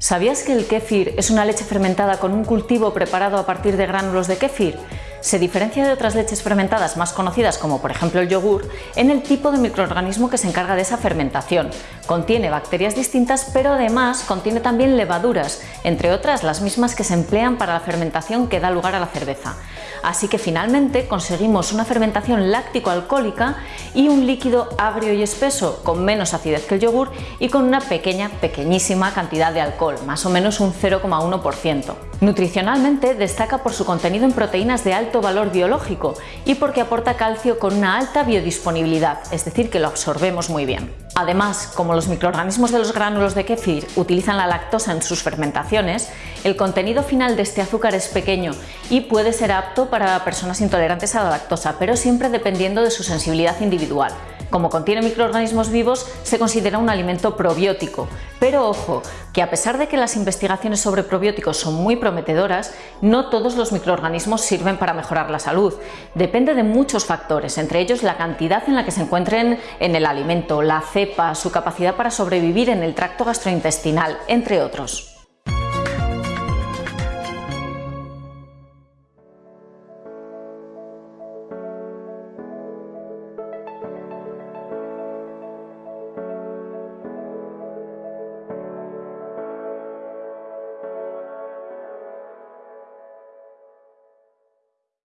¿Sabías que el kéfir es una leche fermentada con un cultivo preparado a partir de gránulos de kéfir? Se diferencia de otras leches fermentadas más conocidas como por ejemplo el yogur en el tipo de microorganismo que se encarga de esa fermentación. Contiene bacterias distintas pero además contiene también levaduras, entre otras las mismas que se emplean para la fermentación que da lugar a la cerveza. Así que finalmente conseguimos una fermentación láctico-alcohólica y un líquido agrio y espeso con menos acidez que el yogur y con una pequeña, pequeñísima cantidad de alcohol, más o menos un 0,1%. Nutricionalmente destaca por su contenido en proteínas de alto valor biológico y porque aporta calcio con una alta biodisponibilidad, es decir, que lo absorbemos muy bien. Además, como los microorganismos de los gránulos de kéfir utilizan la lactosa en sus fermentaciones, el contenido final de este azúcar es pequeño y puede ser apto para personas intolerantes a la lactosa, pero siempre dependiendo de su sensibilidad individual. Como contiene microorganismos vivos, se considera un alimento probiótico. Pero ojo, que a pesar de que las investigaciones sobre probióticos son muy prometedoras, no todos los microorganismos sirven para mejorar la salud. Depende de muchos factores, entre ellos la cantidad en la que se encuentren en el alimento, la cepa, su capacidad para sobrevivir en el tracto gastrointestinal, entre otros.